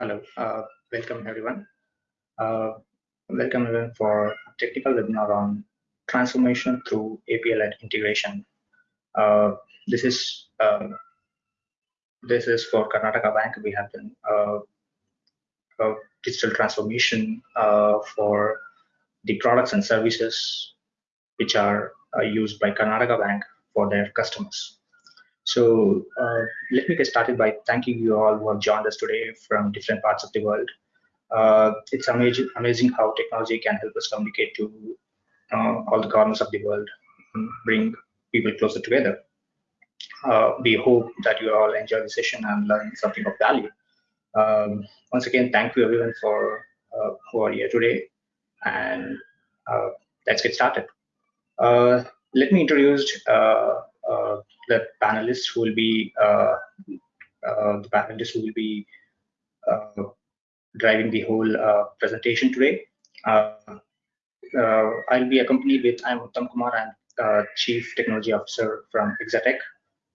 Hello, uh, welcome everyone. Uh, welcome everyone for a technical webinar on transformation through API-led integration. Uh, this is uh, this is for Karnataka Bank. We have done uh, a digital transformation uh, for the products and services which are used by Karnataka Bank for their customers. So uh, let me get started by thanking you all who have joined us today from different parts of the world. Uh, it's amazing, amazing how technology can help us communicate to uh, all the corners of the world, and bring people closer together. Uh, we hope that you all enjoy the session and learn something of value. Um, once again, thank you everyone for uh, who are here today, and uh, let's get started. let me introduce the panelists who will be uh, uh, the panelists who will be driving the whole presentation today. I'll be accompanied with I'm Uttam Kumar and Chief Technology Officer from Exatech,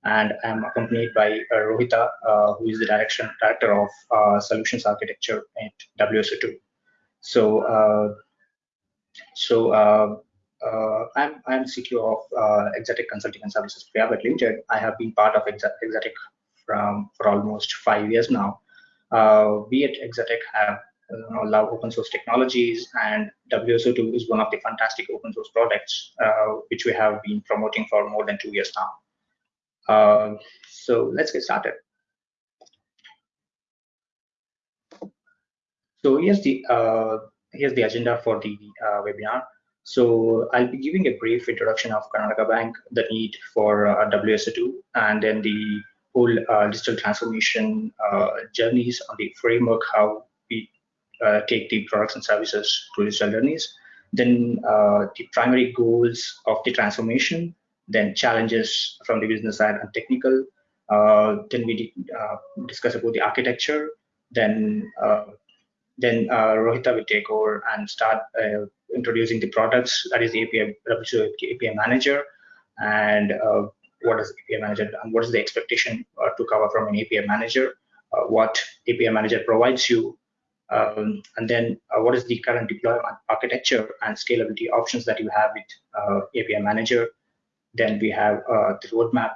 and I'm accompanied by uh, Rohita, uh, who is the direction director of uh, solutions architecture at WSO2. So, so uh, I'm I'm CTO of uh, Exatech Consulting and Services Private Limited. I have been part of Exatech from for almost five years now. Uh, we at Exatech have you know, love open source technologies, and WSO2 is one of the fantastic open source products uh, which we have been promoting for more than two years now. Uh, so let's get started. So here's the uh, here's the agenda for the uh, webinar. So I'll be giving a brief introduction of Karnataka Bank, the need for uh, WSO2, and then the whole uh, digital transformation uh, journeys on the framework, how we uh, take the products and services to digital journeys. Then uh, the primary goals of the transformation, then challenges from the business side and technical. Uh, then we discuss about the architecture. Then then Rohita will take over and start introducing the products, that is the API, API manager, and uh, what is API manager and what is the expectation uh, to cover from an API manager, uh, what API manager provides you, um, and then uh, what is the current deployment architecture and scalability options that you have with uh, API manager. Then we have uh, the roadmap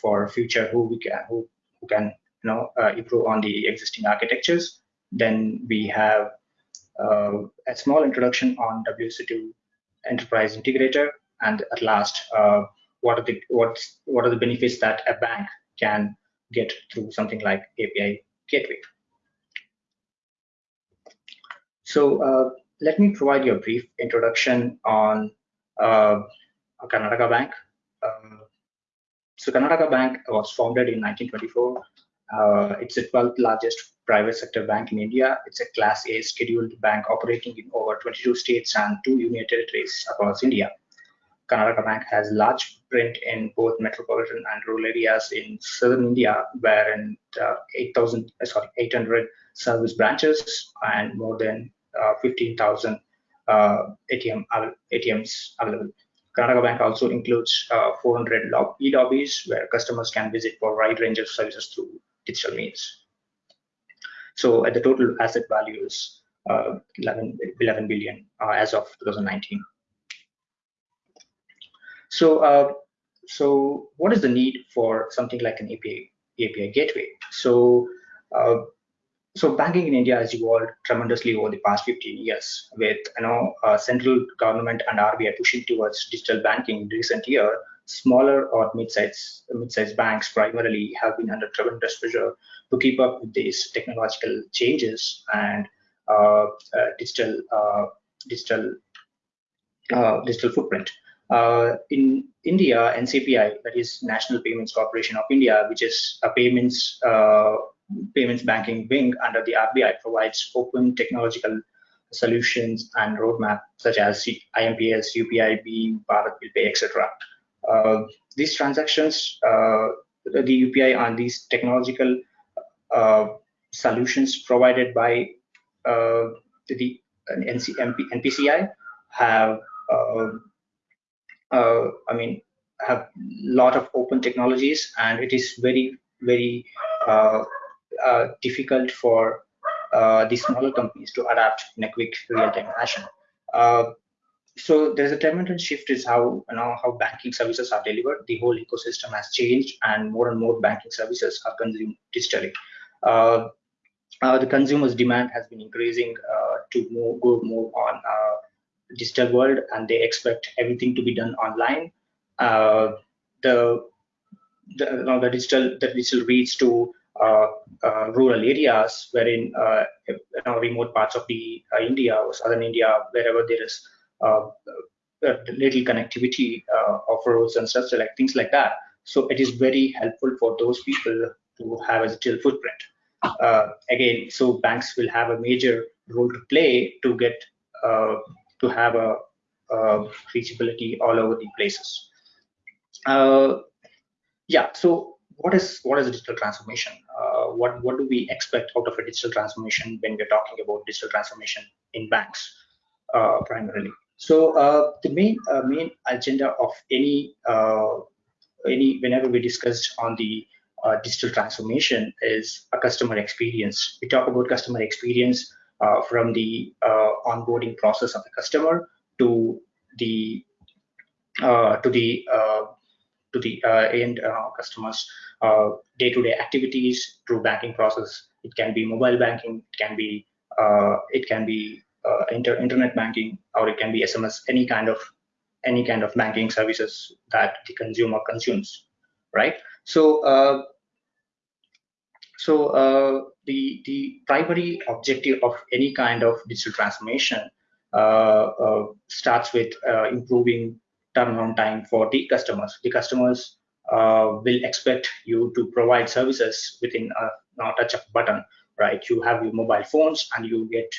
for future who we can who, who can you know improve on the existing architectures. Then we have uh, a small introduction on WSO2 Enterprise Integrator, and at last, uh, what are the what's what are the benefits that a bank can get through something like API Gateway. So uh, let me provide you a brief introduction on uh, Karnataka Bank. Uh, so Karnataka Bank was founded in 1924. Uh, it's the 12th largest private sector bank in India. It's a Class A scheduled bank operating in over 22 states and two union territories across India. Karnataka Bank has large print in both metropolitan and rural areas in southern India, where in uh, 8,000 uh, sorry 800 service branches and more than uh, 15,000 uh, ATM ATMs available. Karnataka Bank also includes uh, 400 e-lobbies where customers can visit for a wide range of services through digital means. So at the total asset value is uh, 11, 11 billion uh, as of 2019. So, uh, so what is the need for something like an API API gateway? So, so banking in India has evolved tremendously over the past 15 years, with you know uh, central government and RBI pushing towards digital banking in recent year smaller or mid-sized mid-sized banks primarily have been under tremendous pressure to keep up with these technological changes and uh, uh, digital uh, digital uh, digital footprint. Uh, in India, NCPI, that is National Payments Corporation of India, which is a payments uh, payments banking wing under the RBI, provides open technological solutions and roadmap such as IMPS, UPI, BHIM, Bharat Bill Pay, etc. Uh, these transactions, uh, the UPI and these technological uh, solutions provided by the NC, MP, NPCI have, I mean, have a lot of open technologies and it is very, very difficult for uh, the smaller companies to adapt in a quick real-time fashion. Uh, so there's a tremendous shift is how you know how banking services are delivered. The whole ecosystem has changed, and more and more banking services are consumed digitally. Uh, uh, the consumer's demand has been increasing uh, to go more on uh, digital world, and they expect everything to be done online. Uh, the the, you know, the digital the digital reach to uh, rural areas, wherein you know, remote parts of the India or southern India, wherever there is little connectivity of roads and such like things like that. So it is very helpful for those people to have a digital footprint. Uh, again, so banks will have a major role to play to get uh, to have a, a, reachability all over the places. Uh, yeah. So what is what is digital transformation? Uh, what what do we expect out of a digital transformation when we're talking about digital transformation in banks uh, primarily? So uh, the main main agenda of any any whenever we discussed on the uh, digital transformation is a customer experience. We talk about customer experience uh, from the uh, onboarding process of the customer to the uh, to the uh, to the uh, end customers day-to-day activities through banking process. It can be mobile banking, it can be it can be inter internet banking, or it can be SMS. Any kind of any kind of banking services that the consumer consumes, right? So so uh, the, the primary objective of any kind of digital transformation uh, uh, starts with uh, improving turnaround time for the customers. The customers uh, will expect you to provide services within a, a touch of button, right? You have your mobile phones and you get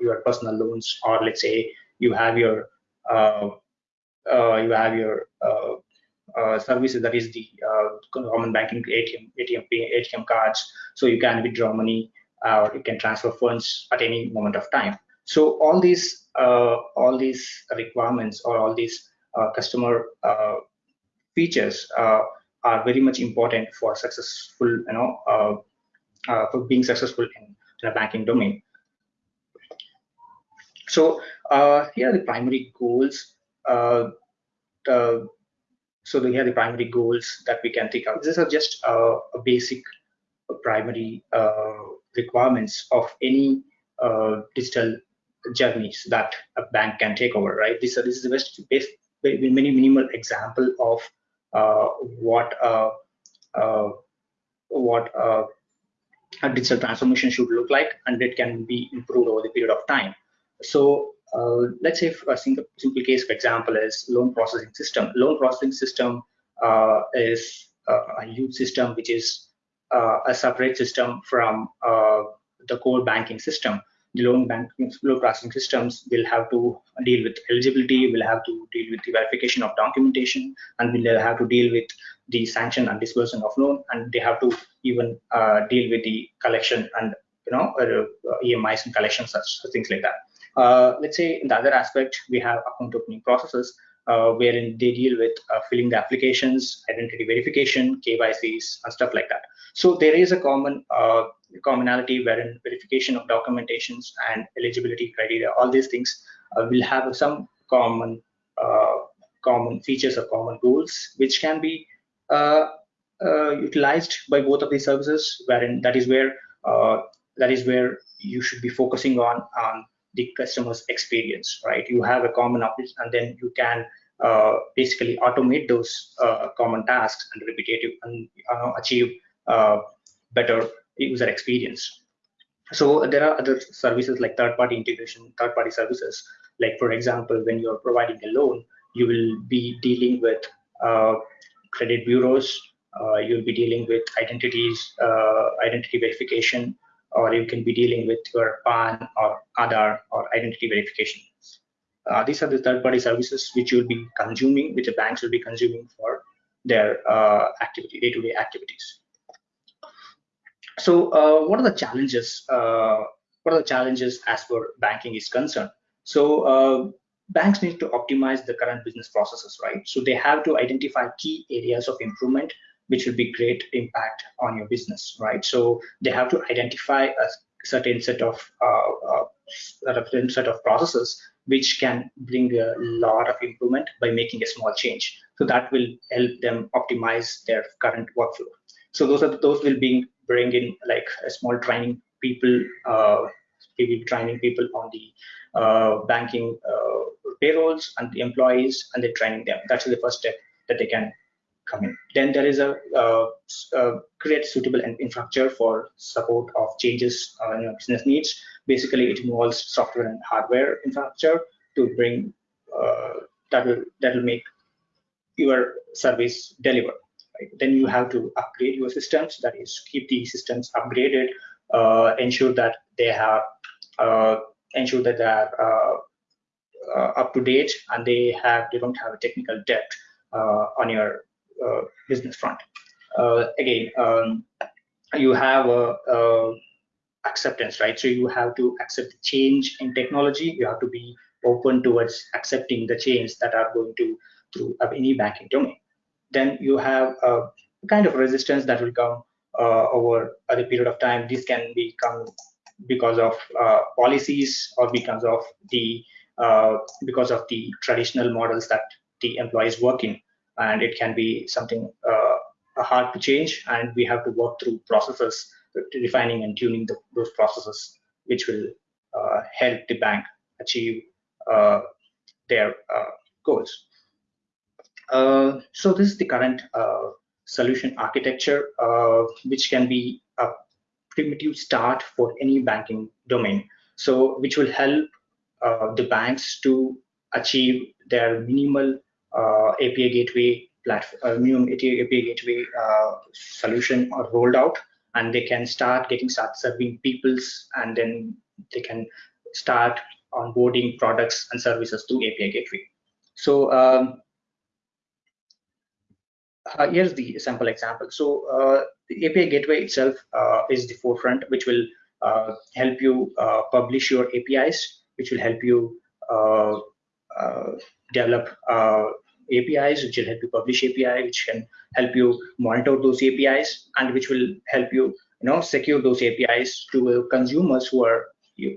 your personal loans, or let's say you have your you have your uh, services that is the uh, common banking ATM, ATM, ATM cards. So you can withdraw money uh, or you can transfer funds at any moment of time. So all these uh, all these requirements or all these uh, customer uh, features are very much important for successful, you know, for being successful in the banking domain. So here are the primary goals. The, so they are the primary goals that we can think of. These are just uh, a basic uh, primary uh, requirements of any uh, digital journeys that a bank can take over, right? This, this is the best, best many minimal example of uh, what uh, what a digital transformation should look like, and it can be improved over the period of time. So uh, let's say a simple, simple case, for example, is loan processing system. Loan processing system uh, is uh, a huge system which is uh, a separate system from uh, the core banking system. Loan banking loan processing systems will have to deal with eligibility, will have to deal with the verification of documentation, and will have to deal with the sanction and disbursement of loan, and they have to even deal with the collection and you know EMIs and collections, such things like that. Uh, let's say in the other aspect, we have account opening processes uh, wherein they deal with uh, filling the applications, identity verification, KYCs, and stuff like that. So there is a common uh, commonality wherein verification of documentations and eligibility criteria, all these things uh, will have some common uh, common features or common goals, which can be utilized by both of these services, wherein that is where that is where you should be focusing on on the customer's experience, right? You have a common office and then you can uh, basically automate those uh, common tasks and repetitive and uh, achieve uh, better user experience. So there are other services like third-party integration, third-party services. Like for example, when you're providing a loan, you will be dealing with uh, credit bureaus. Uh, you'll be dealing with identities, identity verification, or you can be dealing with your PAN or Aadhaar or identity verification. Uh, these are the third-party services which you will be consuming, which the banks will be consuming for their uh, activity, day-to-day activities. So, uh, what are the challenges? Uh, what are the challenges as far banking is concerned? So, uh, banks need to optimize the current business processes, right? So, they have to identify key areas of improvement which will be great impact on your business, right? So they have to identify a, certain set of uh, certain set of processes which can bring a lot of improvement by making a small change. So that will help them optimize their current workflow. So those are those will be bring in like a small training people, uh, training people on the uh, banking uh, payrolls and the employees, and they're training them. That's the first step that they can come in. Then there is a uh, uh, create suitable infrastructure for support of changes uh, in business needs. Basically, it involves software and hardware infrastructure to bring that will that will make your service deliver. Right? Then you have to upgrade your systems. That is, keep the systems upgraded. Uh, ensure that they have uh, ensure that they are up to date and they have they don't have a technical debt on your uh, business front. Uh, again, um, you have a, a acceptance, right? So you have to accept change in technology. You have to be open towards accepting the change that are going to through any banking domain. Then you have a kind of resistance that will come uh, over a period of time. This can become because of uh, policies or because of the uh, because of the traditional models that the employees work in. And it can be something uh, hard to change. And we have to work through processes refining and tuning the, those processes which will uh, help the bank achieve uh, their goals so this is the current uh, solution architecture which can be a primitive start for any banking domain so which will help the banks to achieve their minimal uh, API gateway platform, uh, minimum API gateway uh, solution or rolled out, and they can start getting start serving peoples, and then they can start onboarding products and services through API gateway. So um, uh, here's the sample example. So uh, the API gateway itself uh, is the forefront, which will help you publish your APIs, which will help you develop APIs, which will help you publish API, which can help you monitor those APIs, and which will help you, you know, secure those APIs to consumers who are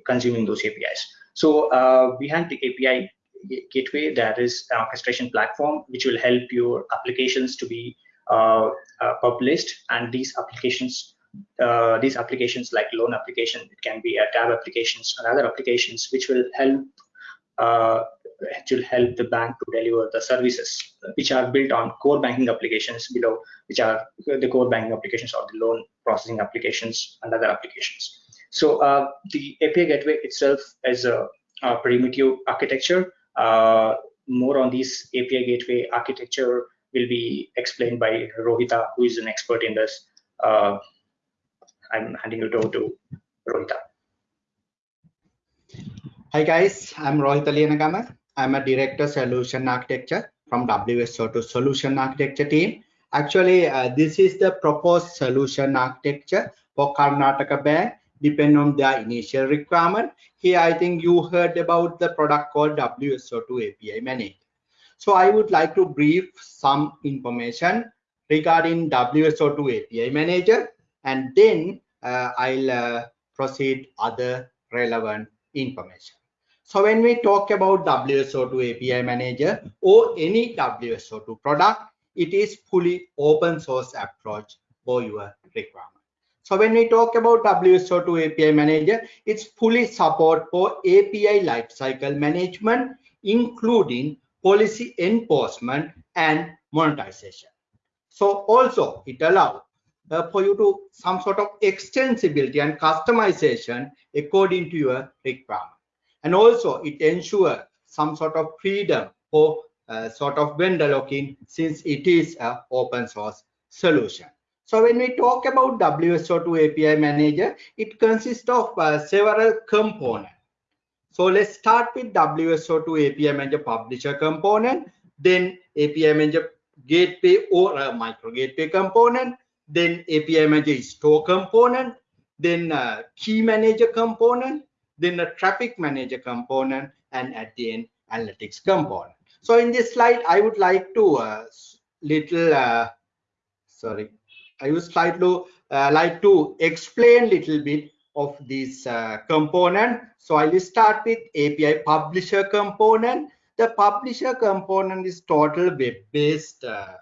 consuming those APIs. So uh, behind the API gateway, that is an orchestration platform which will help your applications to be uh, uh, published, and these applications. Uh, these applications like loan application, it can be a tab applications and other applications which will help uh, actually help the bank to deliver the services which are built on core banking applications below, which are the core banking applications or the loan processing applications and other applications. So uh, the API gateway itself is a, a primitive architecture. Uh, more on this API gateway architecture will be explained by Rohita, who is an expert in this. Uh, I'm handing it over to Rohita. Hi guys, I'm Rohitha Liyanagama. I'm a director solution architecture from WSO2 solution architecture team. Actually, uh, this is the proposed solution architecture for Karnataka Bank, depending on their initial requirement. Here, I think you heard about the product called WSO2 API Manager. So I would like to brief some information regarding WSO2 API Manager, and then uh, I'll uh, proceed other relevant information. So when we talk about WSO2 API Manager or any WSO2 product, it is fully open source approach for your requirement. So when we talk about WSO2 API Manager, it's fully support for API lifecycle management, including policy enforcement and monetization. So also it allows uh, for you to some sort of extensibility and customization according to your requirement and also it ensures some sort of freedom for uh, sort of vendor lock-in since it is an open source solution. So when we talk about WSO2 API Manager, it consists of uh, several components. So let's start with WSO2 API Manager Publisher component, then API Manager Gateway or a micro gateway component, then API Manager Store component, then uh, Key Manager component, then a traffic manager component, and at the end, analytics component. So in this slide, I would like to uh, little, uh, sorry, I would like to uh, like to explain little bit of this uh, component. So I will start with API publisher component. The publisher component is total web-based uh,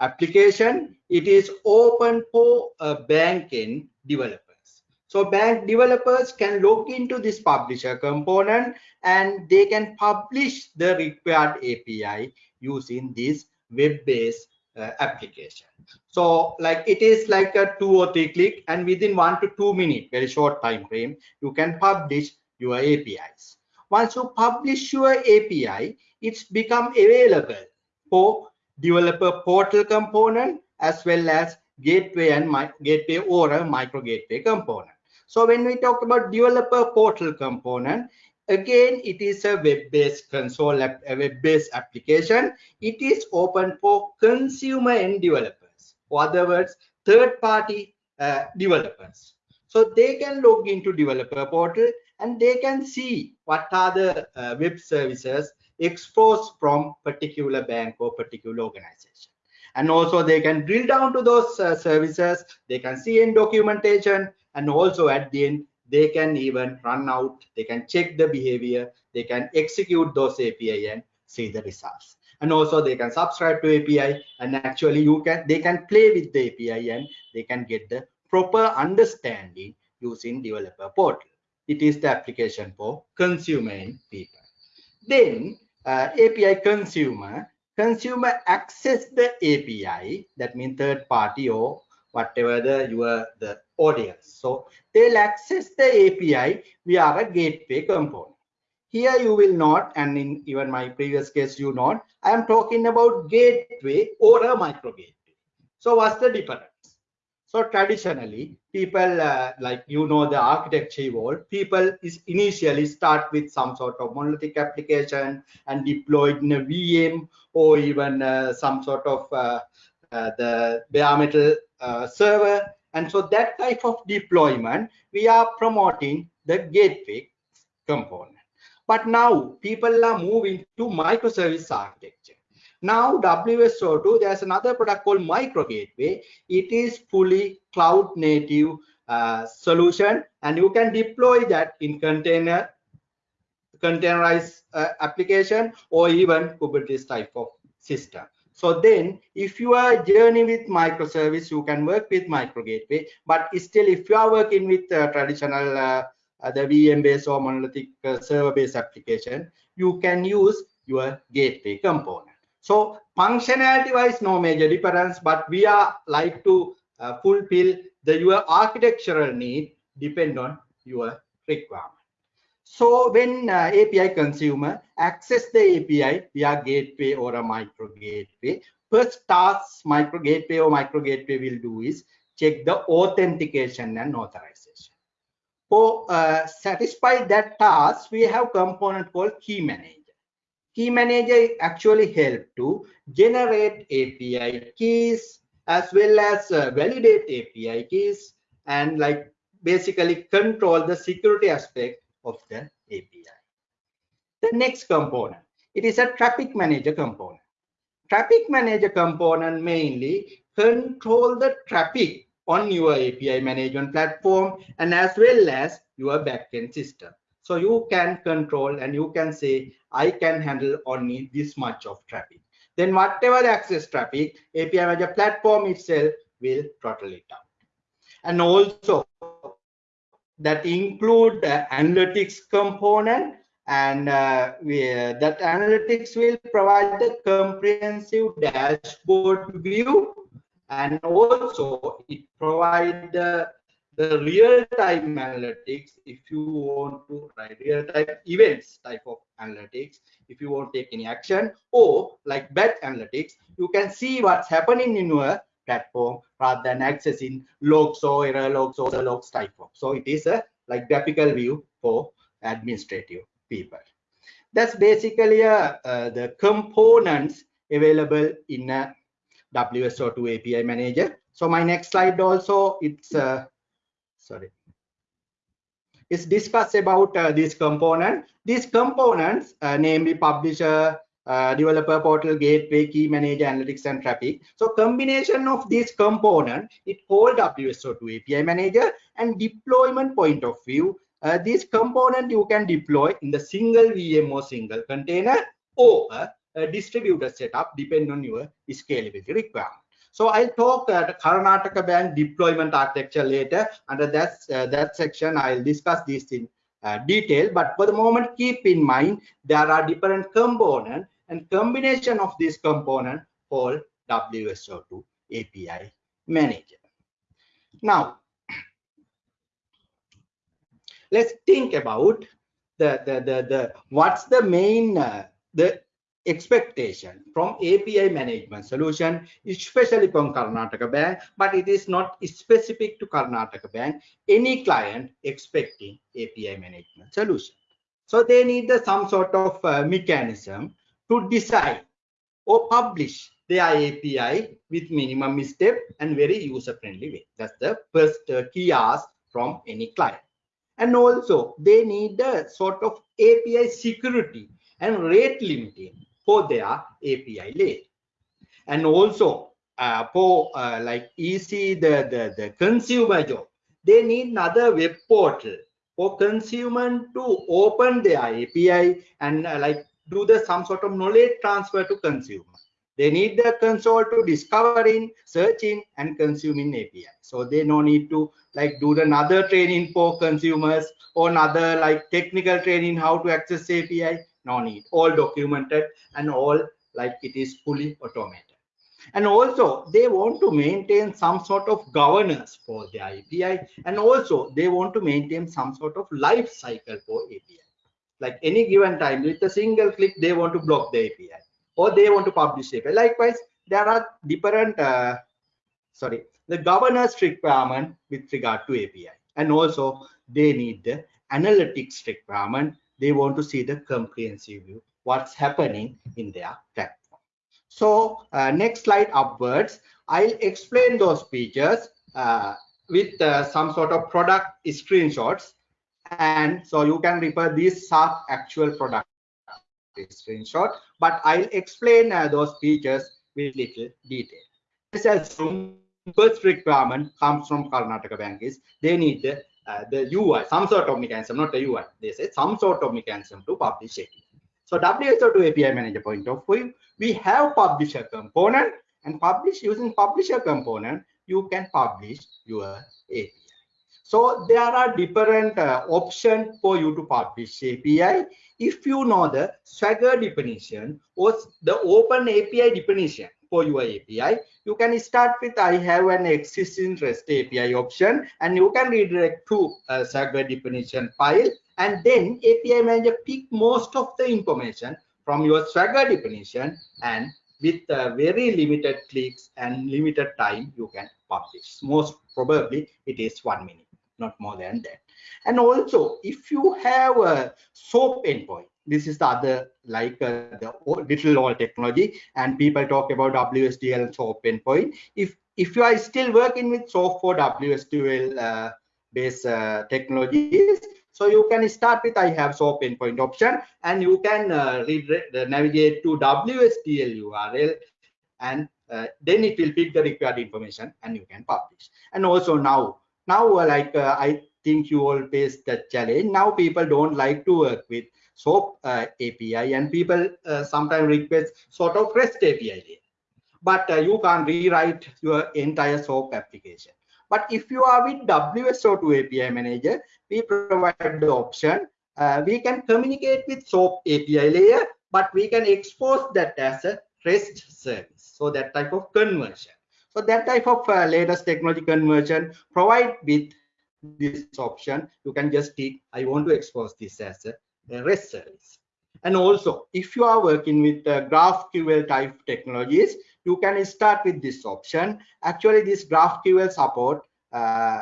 application. It is open for uh, backend developers. So bank developers can log into this publisher component and they can publish the required API using this web-based Uh, application. So like it is like a two or three click and within one to two minute, very short time frame, you can publish your APIs. Once you publish your API, it's become available for developer portal component as well as gateway and my gateway or a micro gateway component. So when we talk about developer portal component, again it is a web-based console a web-based application. It is open for consumer and developers. Or other words third-party uh, developers. So they can log into developer portal and they can see what are the uh, web services exposed from particular bank or particular organization. And also they can drill down to those uh, services. They can see in documentation and also at the end they can even run out they can check the behavior they can execute those api and see the results. And also they can subscribe to api and actually you can they can play with the api and they can get the proper understanding using developer portal. It is the application for consumer and people. Then uh, api consumer consumer access the api that means third party or whatever the your the audience. So they'll access the API via a gateway component. Here you will not, and in even my previous case, you not, I am talking about gateway or a micro gateway. So what's the difference? So traditionally, people uh, like you know the architecture evolved. People is initially start with some sort of monolithic application and deployed in a VM or even uh, some sort of uh the bare metal uh, server and so that type of deployment, we are promoting the gateway component. But now people are moving to microservice architecture. Now WSO2, there's another product called Micro Gateway. It is fully cloud native uh, solution and you can deploy that in container containerized uh, application or even Kubernetes type of system. So then if you are journey with microservice, you can work with micro gateway, but still if you are working with uh, traditional uh, uh the VM based or monolithic uh, server based application, you can use your gateway component. So functionality wise, no major difference, but we are like to uh, fulfill the your architectural need depend on your requirement. So when uh, API consumer access the API via gateway or a micro gateway, first task micro gateway or micro gateway will do is check the authentication and authorization. For uh, satisfy that task, we have component called key manager. Key manager actually help to generate API keys as well as uh, validate API keys and like basically control the security aspect of the API. The next component, it is a traffic manager component. Traffic manager component mainly control the traffic on your API management platform and as well as your backend system. So you can control and you can say, I can handle only this much of traffic. Then whatever access traffic, API manager platform itself will throttle it down. And also that include the analytics component and uh, we, uh, that analytics will provide the comprehensive dashboard view and also it provide the, the real-time analytics if you want to write real-time events type of analytics if you want to take any action or like batch analytics you can see what's happening in your platform rather than accessing logs or error logs or the logs type of. So it is a like graphical view for administrative people. That's basically a, uh, the components available in a WSO2 API manager. So my next slide also it's uh, sorry it's discussed about uh, this component. These components, uh, namely publisher, uh, developer portal, gateway, key manager, analytics, and traffic. So combination of these component, it called WSO2 API manager and deployment point of view. Uh, this component you can deploy in the single VM or single container or a distributed setup depending on your scalability requirement. So I'll talk at Karnataka Bank deployment architecture later. Under that, uh, that section, I'll discuss this in uh, detail. But for the moment, keep in mind, there are different components and combination of this component called WSO2 API manager. Now, let's think about the, the, the, the what's the main, uh, the expectation from API management solution, especially from Karnataka Bank, but it is not specific to Karnataka Bank. Any client expecting API management solution. So they need some sort of uh, mechanism to decide or publish their API with minimum step and very user-friendly way. That's the first uh, key ask from any client. And also they need a sort of API security and rate limiting for their API layer. And also uh, for uh, like easy the, the, the consumer job, they need another web portal for consumer to open their API and uh, like do the some sort of knowledge transfer to consumer. They need the console to discovering, searching, and consuming API. So they no need to like do another training for consumers or another like technical training how to access API no need. All documented and all like it is fully automated. And also they want to maintain some sort of governance for the api and also they want to maintain some sort of life cycle for api like any given time with a single click they want to block the api or they want to publish api likewise there are different uh, sorry the governance requirement with regard to api and also they need the analytics requirement they want to see the comprehensive view, what's happening in their platform. So uh, next slide upwards, I'll explain those features uh, with uh, some sort of product screenshots. And so you can refer these are actual product screenshot, but I'll explain uh, those features with little detail. This assume first requirement comes from Karnataka Bank is they need the uh, the UI, some sort of mechanism, not the UI. They say some sort of mechanism to publish it. So WSO2 API manager point of view, we have publisher component and publish using publisher component, you can publish your API. So there are different uh, options for you to publish API. If you know the Swagger definition or the open API definition, for your API. You can start with I have an existing REST API option and you can redirect to a Swagger definition file and then API manager pick most of the information from your Swagger definition and with uh, very limited clicks and limited time you can publish. Most probably it is one minute, not more than that. And also if you have a SOAP endpoint, this is the other like uh, the little old technology and people talk about WSDL SOAP endpoint. If if you are still working with SOAP for WSDL uh, based uh, technologies, so you can start with I have SOAP endpoint option and you can uh, uh, navigate to WSDL URL and uh, then it will pick the required information and you can publish. And also now, now uh, like I think you all face that challenge. Now people don't like to work with SOAP uh, API and people uh, sometimes request sort of REST API But uh, you can rewrite your entire SOAP application. But if you are with WSO2 API manager, we provide the option. Uh, we can communicate with SOAP API layer, but we can expose that as a REST service. So that type of conversion. So that type of uh, latest technology conversion provide with this option. You can just tick, I want to expose this as a REST service. And also, if you are working with uh, GraphQL type technologies, you can start with this option. Actually, this GraphQL support uh,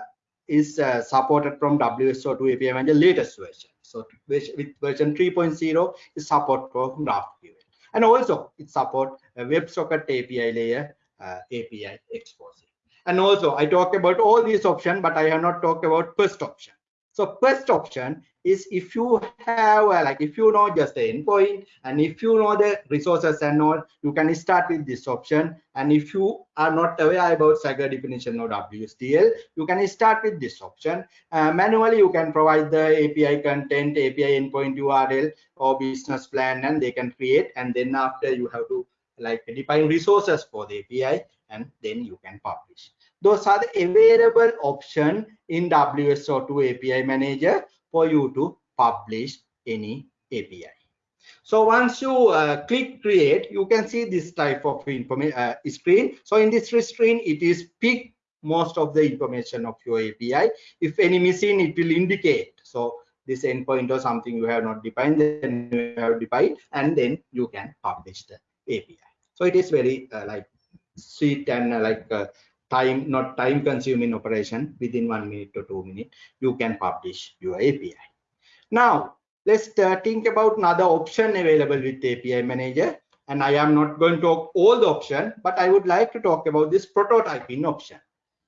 is uh, supported from WSO2 API Manager latest version. So with version 3.0 is support for GraphQL. And also it support a WebSocket API layer API exposing. And also I talked about all these options, but I have not talked about first option. So first option is if you have uh, like if you know just the endpoint and if you know the resources and all, you can start with this option. And if you are not aware about Swagger definition or WSDL, you can start with this option. Uh, manually, you can provide the API content, API endpoint URL or business plan, and they can create. And then after you have to like define resources for the API, and then you can publish. Those are the available option in WSO2 API Manager for you to publish any API. So once you uh, click create, you can see this type of uh, screen. So in this screen, it is pick most of the information of your API. If any missing, it will indicate. So this endpoint or something you have not defined, then you have defined, and then you can publish the API. So it is very uh, like sweet and uh, like uh, time not time consuming operation. Within one minute to two minutes you can publish your api now let's think about another option available with api manager. And i am not going to talk all the option but i would like to talk about this prototyping option.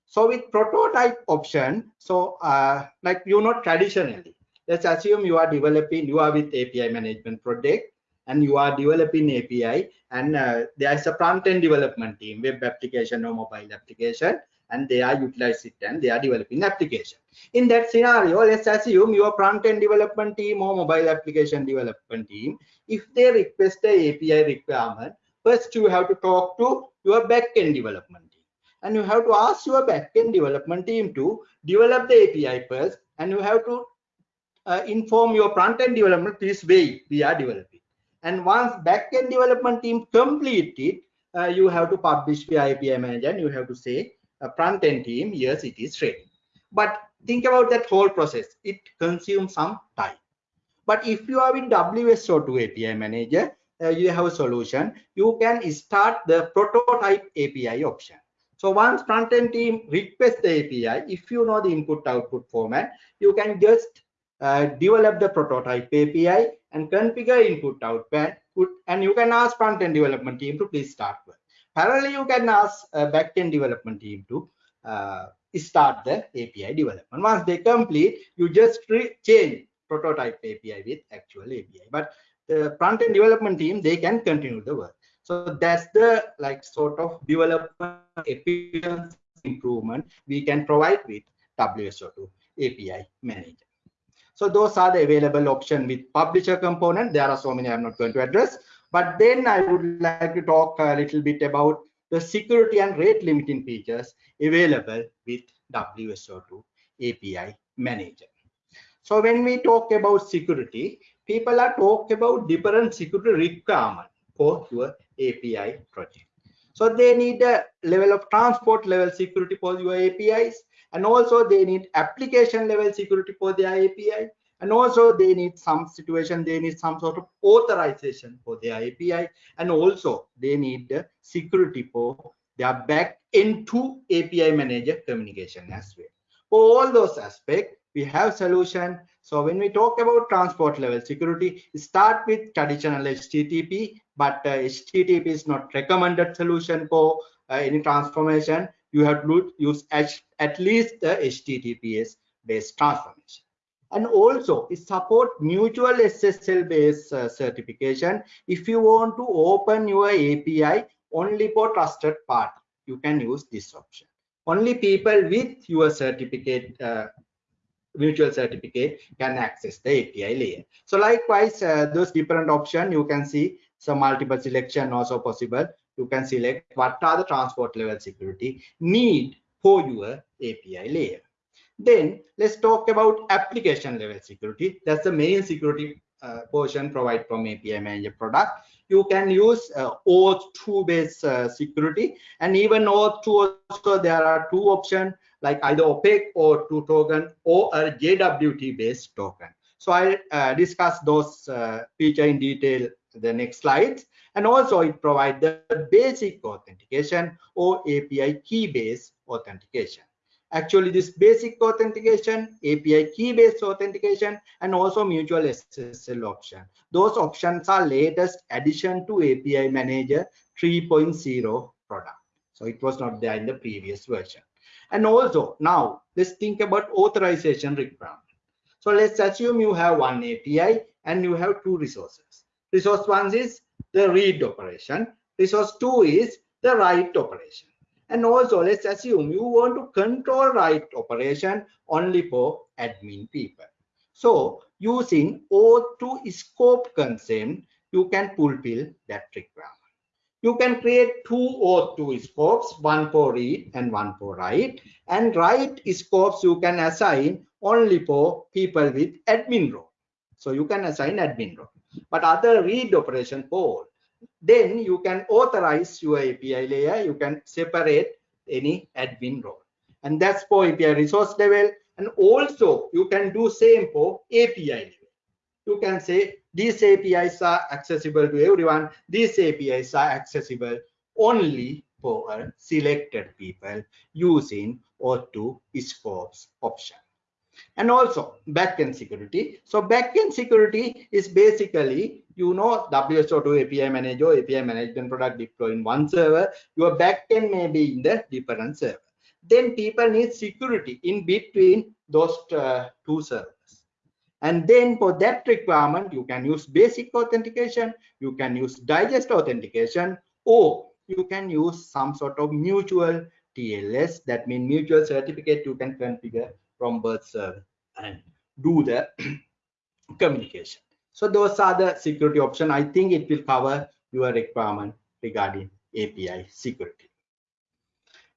So with prototype option so uh, like you know traditionally let's assume you are developing you are with api management project and you are developing API and uh, there is a front-end development team, web application or mobile application, and they are utilizing it and they are developing application. In that scenario, let's assume your front-end development team or mobile application development team, if they request the API requirement, first you have to talk to your back-end development team. And you have to ask your back-end development team to develop the API first, and you have to uh, inform your front-end development this way we are developing and once backend development team complete it uh, you have to publish via api manager and you have to say uh, front end team yes it is ready. But think about that whole process. It consumes some time. But if you are in wso2 api manager uh, you have a solution. You can start the prototype api option. So once front end team requests the api if you know the input output format you can just uh, develop the prototype API and configure input output and you can ask front-end development team to please start work. Parallelly, you can ask uh, back-end development team to uh, start the API development. Once they complete, you just change prototype API with actual API. But the front-end development team, they can continue the work. So that's the like sort of development efficiency improvement we can provide with WSO2 API manager. So those are the available option with publisher component. There are so many I'm not going to address. But then I would like to talk a little bit about the security and rate limiting features available with WSO2 API Manager. So when we talk about security, people are talking about different security requirement for your API project. So they need a level of transport level security for your APIs and also they need application level security for their api and also they need some situation they need some sort of authorization for their api and also they need security for their back into api manager communication as well. For all those aspects we have solution. So when we talk about transport level security start with traditional http but uh, http is not recommended solution for uh, any transformation. You have to use at least the HTTPS based transformation. And also it support mutual SSL based uh, certification. If you want to open your API only for trusted party, you can use this option. Only people with your certificate uh, mutual certificate can access the API layer. So likewise, uh, those different options you can see some multiple selection also possible you can select what are the transport level security need for your API layer. Then let's talk about application level security. That's the main security uh, portion provided from API Manager product. You can use uh, OAuth2 based uh, security and even OAuth2 also there are two options like either opaque or two token or a JWT based token. So I'll uh, discuss those uh, feature in detail the next slides and also it provides the basic authentication or API key-based authentication. Actually, this basic authentication, API key-based authentication, and also mutual SSL option. Those options are latest addition to API Manager 3.0 product. So it was not there in the previous version. And also now let's think about authorization requirement. So let's assume you have one API and you have two resources. Resource one is the read operation. Resource two is the write operation. And also let's assume you want to control write operation only for admin people. So using O2 scope concept, you can fulfill that requirement. You can create two O2 scopes, one for read and one for write. And write scopes you can assign only for people with admin role. So you can assign admin role. But other read operation for then you can authorize your API layer. You can separate any admin role. And that's for API resource level. And also you can do same for API level. You can say these APIs are accessible to everyone. These APIs are accessible only for selected people using O2 scopes option and also backend security. So backend security is basically, you know, WSO2 API manager, API management product deploy in one server. Your backend may be in the different server. Then people need security in between those uh, two servers. And then for that requirement, you can use basic authentication, you can use digest authentication, or you can use some sort of mutual TLS, that means mutual certificate you can configure from birth server and do the communication. So those are the security option. I think it will cover your requirement regarding API security.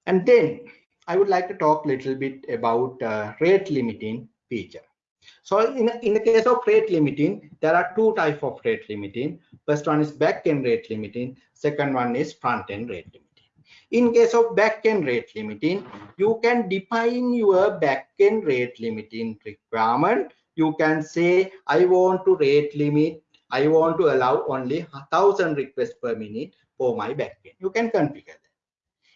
And then I would like to talk a little bit about uh, rate limiting feature. So in, in the case of rate limiting, there are two type of rate limiting. First one is back-end rate limiting. Second one is front-end rate limiting. In case of backend rate limiting, you can define your backend rate limiting requirement. You can say, I want to rate limit, I want to allow only 1000 requests per minute for my backend. You can configure that.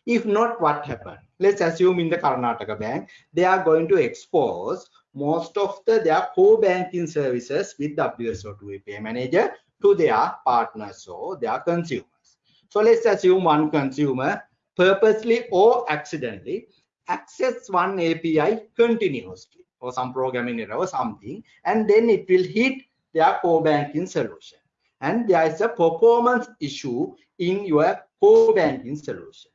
If not, what happened? Let's assume in the Karnataka Bank, they are going to expose most of the, their core banking services with WSO2 API Manager to their partners or their consumers. So let's assume one consumer purposely or accidentally access one API continuously or some programming error or something, and then it will hit their core banking solution. And there is a performance issue in your core banking solution.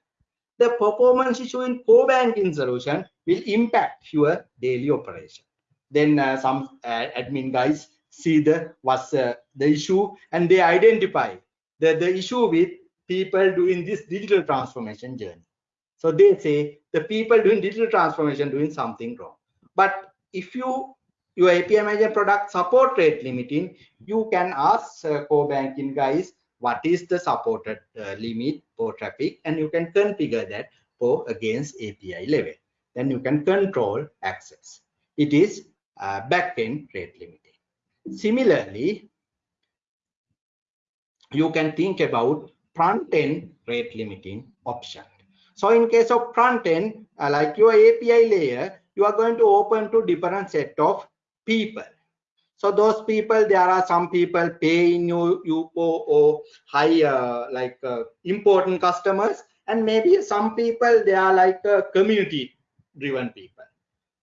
The performance issue in core banking solution will impact your daily operation. Then uh, some uh, admin guys see the what's uh, the issue and they identify the, the issue with people doing this digital transformation journey. So they say the people doing digital transformation doing something wrong. But if you your API manager product support rate limiting, you can ask uh, core banking guys what is the supported uh, limit for traffic, and you can configure that for against API level. Then you can control access. It is uh, backend rate limiting. Similarly, you can think about front-end rate limiting option. So in case of front-end, uh, like your API layer, you are going to open to different set of people. So those people, there are some people paying you, you or, or high uh, like uh, important customers, and maybe some people they are like uh, community-driven people.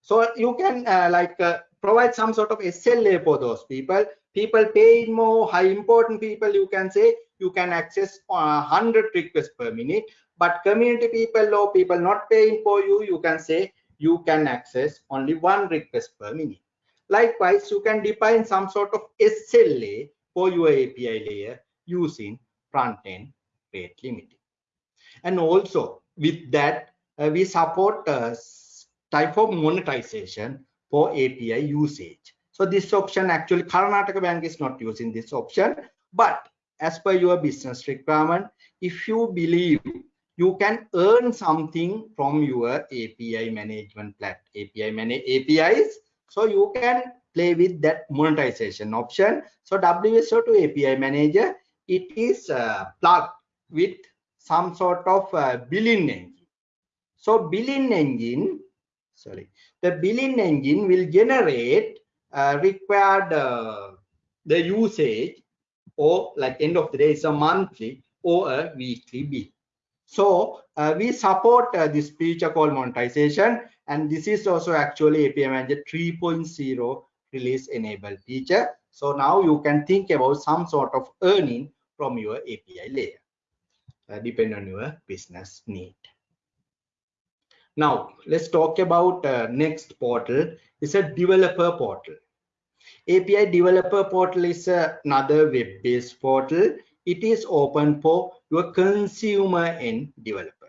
So you can uh, like uh, provide some sort of SLA for those people. People paying more, high important people, you can say you can access uh, 100 requests per minute but community people or people not paying for you you can say you can access only one request per minute. Likewise you can define some sort of sla for your api layer using front-end rate limiting. And also with that uh, we support a type of monetization for api usage. So this option actually karnataka bank is not using this option but as per your business requirement if you believe you can earn something from your api management plat api manage apis so you can play with that monetization option. So wso2 api manager it is uh, plugged with some sort of uh, billing engine. So billing engine sorry the billing engine will generate uh, required uh, the usage or like end of the day it's a monthly or a weekly bill so uh, we support uh, this feature called monetization and this is also actually api manager 3.0 release enable feature. So now you can think about some sort of earning from your API layer, uh, depend on your business need. Now let's talk about uh, next portal. It's a developer portal. API developer portal is another web-based portal. It is open for your consumer and developer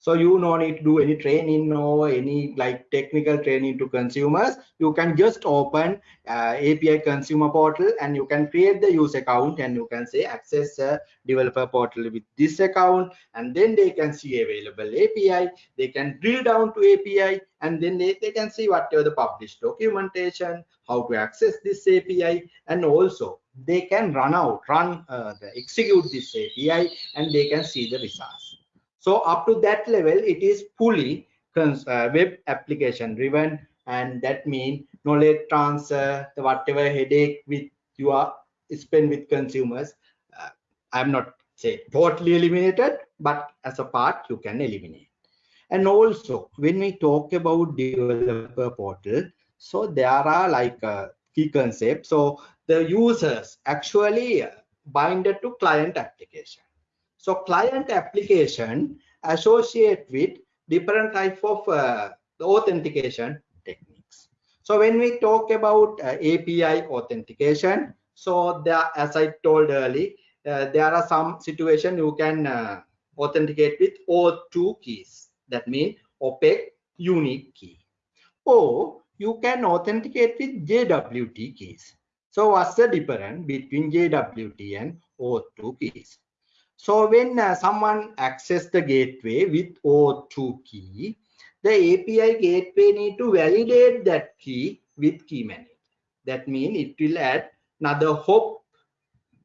so you no need to do any training or any like technical training to consumers. You can just open uh, api consumer portal and you can create the user account and you can say access developer portal with this account and then they can see available api they can drill down to api and then they, they can see whatever the published documentation how to access this api and also they can run out run uh, execute this api and they can see the results so up to that level, it is fully uh, web application driven, and that means knowledge transfer, the whatever headache with you are spend with consumers. Uh, I'm not say totally eliminated, but as a part you can eliminate. And also when we talk about developer portal, so there are like uh, key concepts. So the users actually binded to client application so client application associate with different type of uh, authentication techniques. So when we talk about uh, API authentication, so there, as I told earlier, uh, there are some situation you can uh, authenticate with O2 keys. That means opaque unique key. Or you can authenticate with JWT keys. So what's the difference between JWT and O2 keys? So when uh, someone access the gateway with O2 key, the API gateway need to validate that key with key manager. That means it will add another hop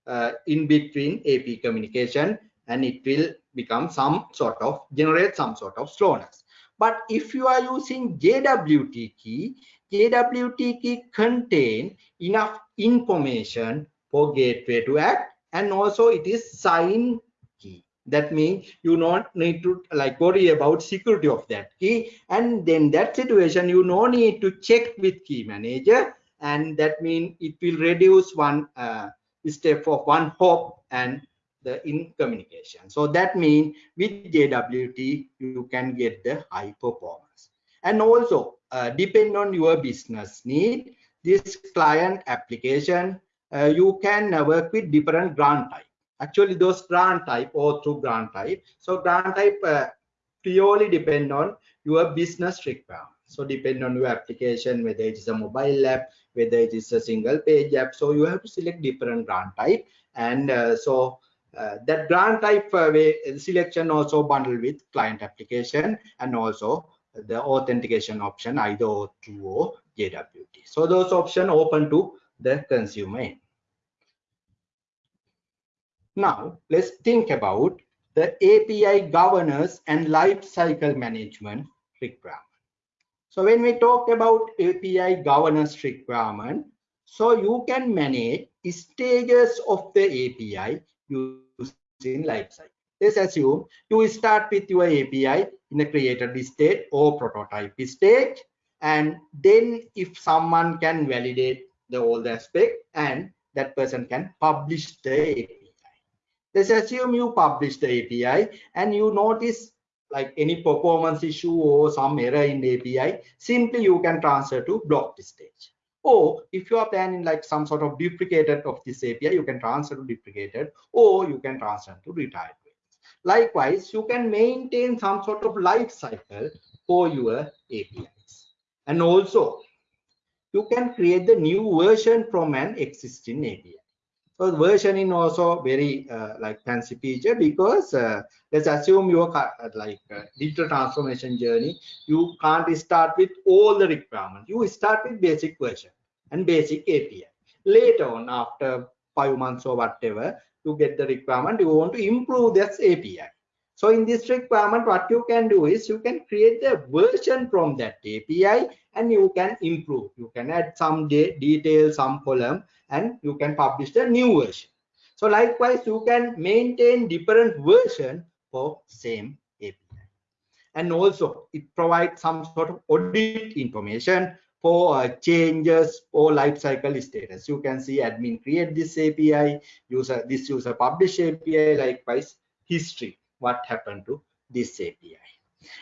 uh, in between AP communication and it will become some sort of generate some sort of slowness. But if you are using JWT key, JWT key contain enough information for gateway to act and also it is signed that means you not need to like worry about security of that key. And then that situation you no need to check with key manager. And that means it will reduce one uh, step of one hop and the in communication. So that means with jwt you can get the high performance. And also uh, depend on your business need. This client application uh, you can work with different grant type actually those grant type or through grant type so grant type uh, purely depend on your business requirement so depend on your application whether it is a mobile app whether it is a single page app so you have to select different grant type and uh, so uh, that grant type uh, selection also bundled with client application and also the authentication option either O2 or JWT. So those options open to the consumer end. Now, let's think about the API governance and lifecycle management requirement. So when we talk about API governance requirement, so you can manage stages of the API using lifecycle. Let's assume you start with your API in a created state or prototype stage, and then if someone can validate the all the aspect and that person can publish the API let's assume you publish the API and you notice like any performance issue or some error in the API, simply you can transfer to blocked stage. Or if you are planning like some sort of deprecated of this API, you can transfer to deprecated or you can transfer to retired. Likewise, you can maintain some sort of life cycle for your APIs. And also, you can create the new version from an existing API. So versioning also very uh, like fancy feature because uh, let's assume your uh, like uh, digital transformation journey, you can't start with all the requirements. You start with basic version and basic API. Later on, after five months or whatever, you get the requirement. You want to improve this API. So in this requirement, what you can do is you can create a version from that API and you can improve. You can add some de details, some column, and you can publish the new version. So likewise, you can maintain different version for same API. And also it provides some sort of audit information for uh, changes or lifecycle status. You can see admin create this API, user this user publish API, likewise history, what happened to this API.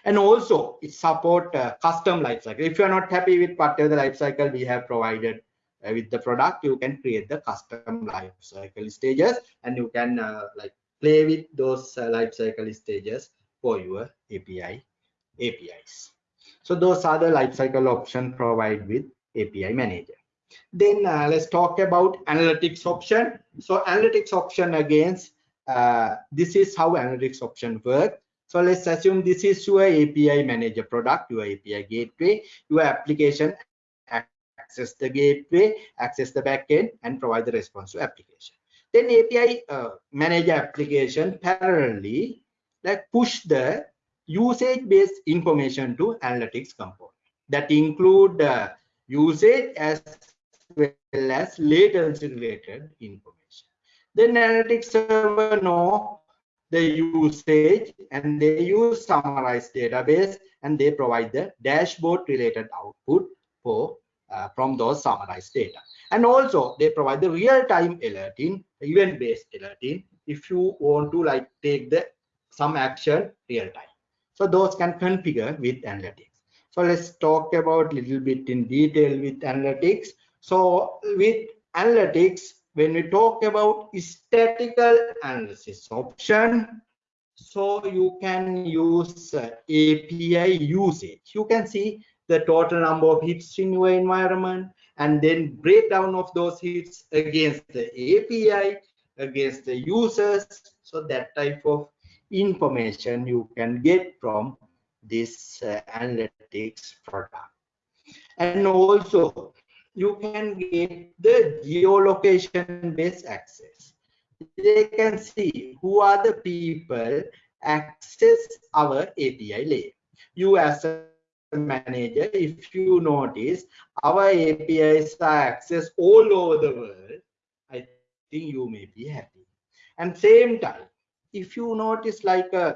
And also it support uh, custom lifecycle. If you are not happy with whatever the lifecycle we have provided uh, with the product, you can create the custom lifecycle stages and you can uh, like play with those uh, lifecycle stages for your API APIs. So those are the lifecycle option provide with API manager. Then uh, let's talk about analytics option. So analytics option against uh, this is how analytics option work. So let's assume this is your API manager product, your API gateway, your application access the gateway, access the backend, and provide the response to application. Then API uh, manager application parallelly like push the usage-based information to analytics component that include uh, usage as well as latency related information. Then analytics server know the usage and they use summarized database and they provide the dashboard related output for uh, from those summarized data. And also they provide the real-time alerting, event-based alerting if you want to like take the some action real time. So those can configure with analytics. So let's talk about little bit in detail with analytics. So with analytics, when we talk about statistical analysis option, so you can use uh, API usage. You can see the total number of hits in your environment and then breakdown of those hits against the API, against the users. So that type of information you can get from this uh, analytics product and also you can get the geolocation based access. They can see who are the people access our api layer. You as a manager if you notice our apis are accessed all over the world. I think you may be happy. And same time if you notice like a uh,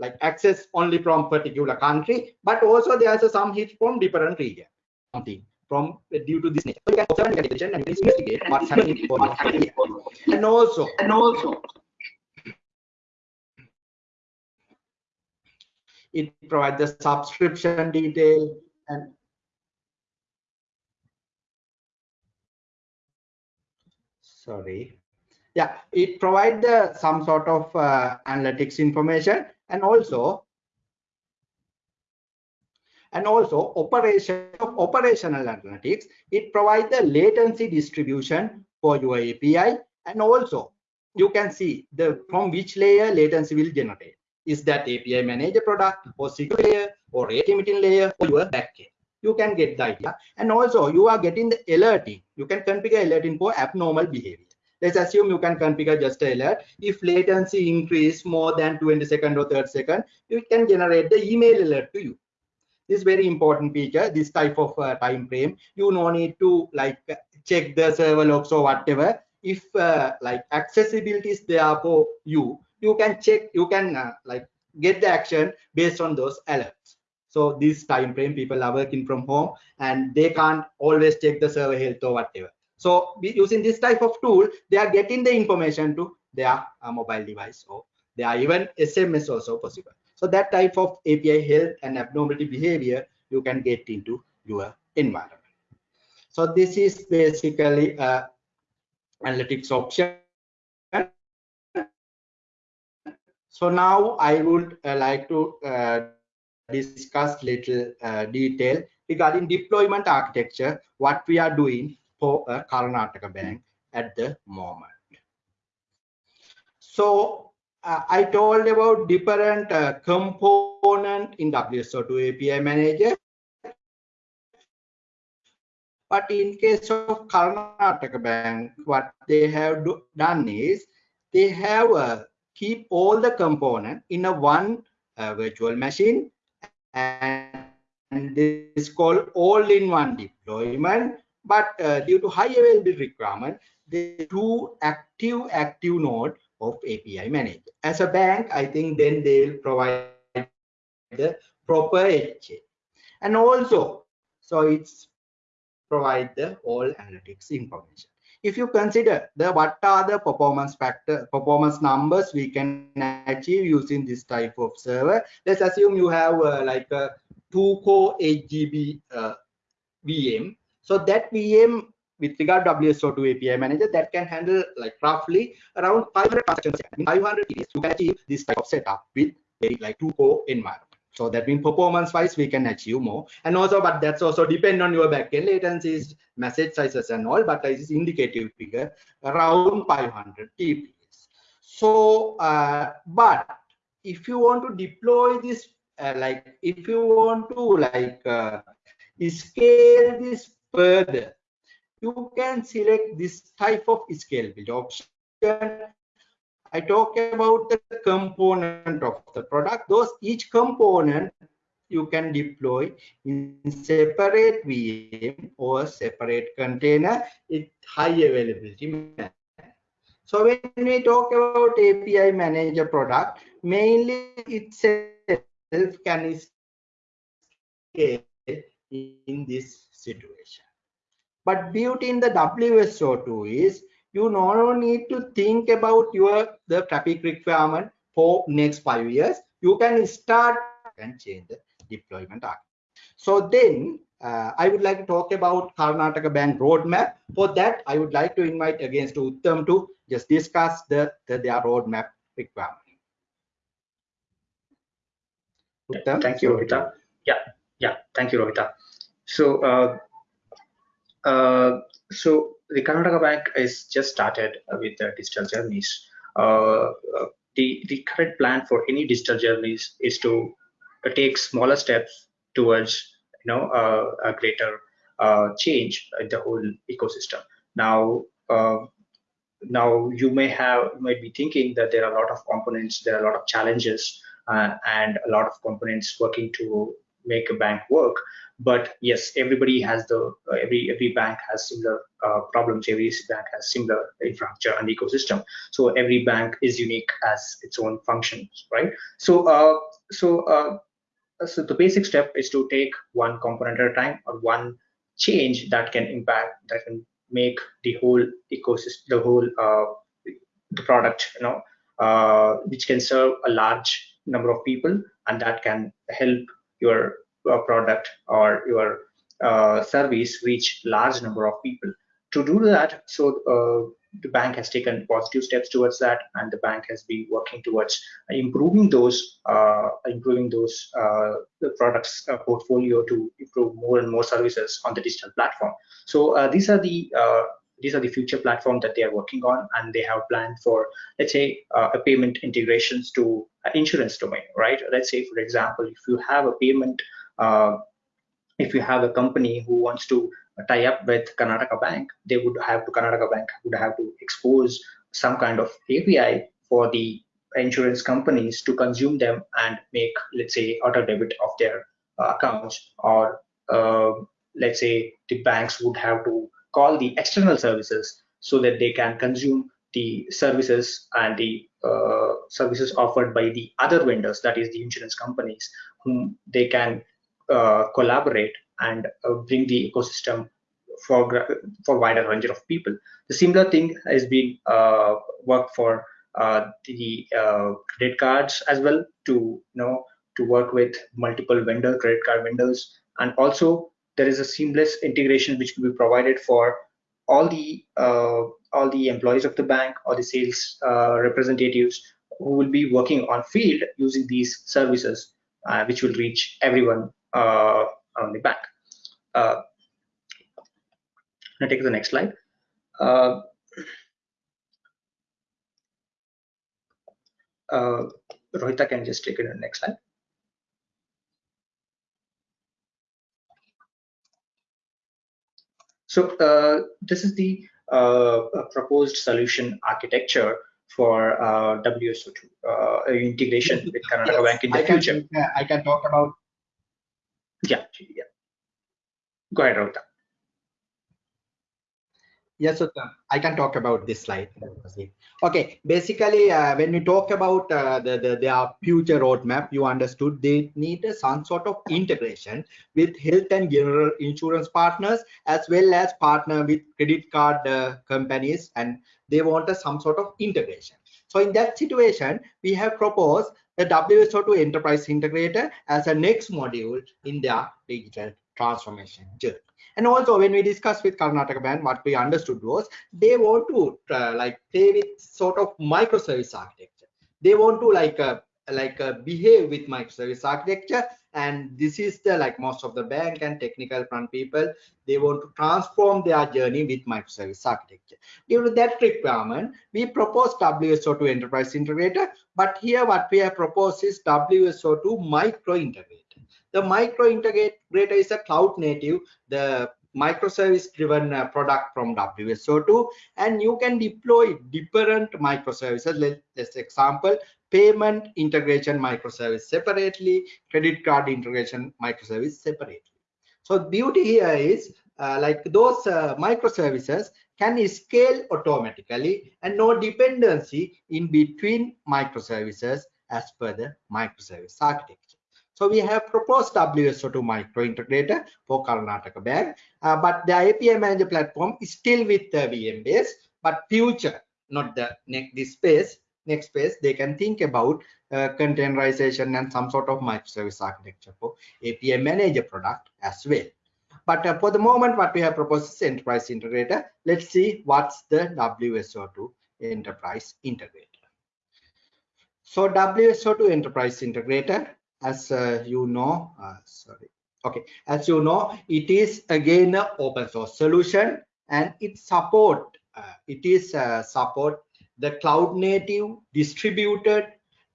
like access only from particular country but also there's a, some hits from different region. Something from uh, due to this nature. So you can observe and attention and investigate what's happening for what's happening and also and also it provides the subscription detail and sorry. Yeah it provides the some sort of uh, analytics information and also and also operation of operational analytics it provides the latency distribution for your api and also you can see the from which layer latency will generate. Is that api manager product or secure layer or limiting layer or your backend? You can get the idea. And also you are getting the alerting. You can configure alerting for abnormal behavior. Let's assume you can configure just alert. If latency increase more than 20 second or 30 second you can generate the email alert to you this very important feature this type of uh, time frame. You no need to like check the server logs or whatever. If uh, like accessibility is there for you you can check you can uh, like get the action based on those alerts. So this time frame people are working from home and they can't always check the server health or whatever. So using this type of tool, they are getting the information to their uh, mobile device or they are even SMS also possible. So that type of API health and abnormality behavior you can get into your environment. So this is basically uh, analytics option. So now I would uh, like to uh, discuss little uh, detail regarding deployment architecture, what we are doing for a Karnataka bank at the moment. So uh, I told about different uh, component in WSO2 API manager. But in case of Karnataka Bank, what they have do, done is they have uh, keep all the component in a one uh, virtual machine and, this is called all-in-one deployment but uh, due to high availability requirement, the two active active node of API manager. As a bank, I think then they will provide the proper HA. And also, so it's provide the all analytics information. If you consider the what are the performance factor performance numbers we can achieve using this type of server, let's assume you have uh, like a two core 8 GB uh, VM. So that VM with regard to WSO2 API manager that can handle like roughly around 500 transactions. 500 TPS, you can achieve this type of setup with very like two core environment. So that means performance wise, we can achieve more. And also, but that's also depend on your backend latencies, message sizes and all, but this is indicative figure around 500 TPS. So, uh, but if you want to deploy this, uh, like if you want to like uh, scale this further, you can select this type of scalability option I talk about the component of the product. Those each component you can deploy in separate VM or separate container with high availability. So when we talk about API manager product, mainly itself can scale in this situation. But beauty in the WSO2 is you no need to think about your the traffic requirement for next five years you can start and change the deployment arc. so then uh, i would like to talk about karnataka bank roadmap. For that i would like to invite again to uttam to just discuss the, the their roadmap requirement. Uttam, thank you rohitha yeah yeah. Thank you rohitha so uh, uh, so the Karnataka Bank is just started with the digital journeys. Uh, uh, the, the current plan for any digital journeys is to uh, take smaller steps towards you know a greater change in the whole ecosystem. Now, now you may have might be thinking that there are a lot of components, there are a lot of challenges, and a lot of components working to make a bank work but yes everybody has the uh, every every bank has similar uh, problems. Every bank has similar infrastructure and ecosystem. So every bank is unique as its own functions right? So uh, so uh, so the basic step is to take one component at a time or one change that can impact that can make the whole ecosystem the whole uh, the product you know uh, which can serve a large number of people and that can help your product or your uh, service reach large number of people. To do that, so uh, the bank has taken positive steps towards that, and the bank has been working towards improving those uh, improving those uh, the products uh, portfolio to improve more and more services on the digital platform. So these are the these are the future platform that they are working on and they have planned for let's say uh, a payment integrations to insurance domain right let's say for example if you have a payment uh, if you have a company who wants to tie up with Karnataka Bank, they would have to Karnataka Bank would have to expose some kind of API for the insurance companies to consume them and make, let's say, auto debit of their uh, accounts, or uh, let's say the banks would have to call the external services so that they can consume the services and the uh, services offered by the other vendors, that is the insurance companies, whom they can uh, collaborate and uh, bring the ecosystem for for wider range of people. The similar thing has been uh, worked for the credit cards as well to you know to work with multiple vendor credit card vendors and also there is a seamless integration which will be provided for all the uh, all the employees of the bank or the sales uh, representatives who will be working on field using these services uh, which will reach everyone uh, on the back. Uh, now take the next slide. Uh, uh, Rohitha can just take it to the next slide. So uh, this is the uh, proposed solution architecture for uh, WSO2 uh, integration with Karnataka Bank in the I future. Can, I can talk about yeah, yeah. Go ahead, Rohitha. Yes, so I can talk about this slide. Okay, basically, uh, when we talk about uh, the, the their future roadmap, you understood they need some sort of integration with health and general insurance partners as well as partner with credit card uh, companies, and they want some sort of integration. So in that situation, we have proposed the WSO2 Enterprise Integrator as a next module in their digital transformation journey. And also when we discussed with Karnataka Bank, what we understood was they want to uh, like play with sort of microservice architecture. They want to like uh, like uh, behave with microservice architecture. And this is the like most of the bank and technical front people they want to transform their journey with microservice architecture. Due to that requirement we propose wso2 enterprise integrator. But here what we have proposed is wso2 micro integrator. The micro integrator is a cloud native, the microservice driven uh, product from WSO2 and you can deploy different microservices. Let, let's example, payment integration microservice separately, credit card integration microservice separately. So beauty here is uh, like those uh, microservices can scale automatically and no dependency in between microservices as per the microservice architecture. So we have proposed WSO2 micro integrator for Karnataka Bank, uh, but the API manager platform is still with the VM base, but future, not the next this space, next space, they can think about uh, containerization and some sort of microservice architecture for API manager product as well. But uh, for the moment, what we have proposed is enterprise integrator. Let's see what's the WSO2 enterprise integrator. So WSO2 enterprise integrator as uh, you know uh, sorry. Okay. As you know it is again an open source solution and it support uh, it is uh, support the cloud native distributed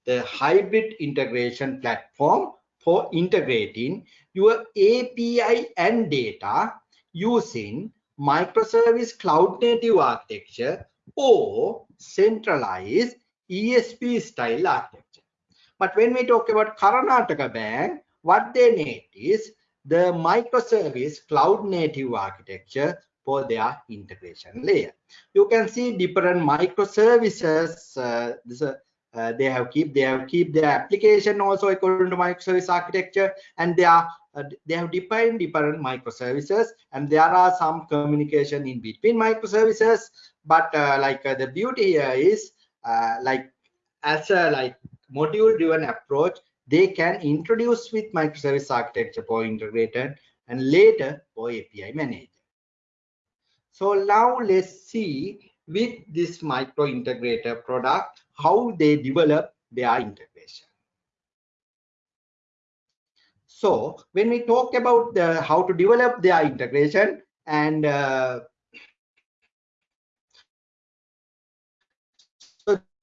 the hybrid integration platform for integrating your api and data using microservice cloud native architecture or centralized esb style architecture but when we talk about Karnataka Bank, what they need is the microservice cloud native architecture for their integration layer. You can see different microservices. Uh, this, uh, uh, they have keep they have keep their application also according to microservice architecture, and they are uh, they have defined different microservices, and there are some communication in between microservices. But uh, like uh, the beauty here is like as a like module driven approach they can introduce with microservice architecture for integrated and later for api manager. So now let's see with this micro integrator product how they develop their integration. So when we talk about the how to develop their integration and uh,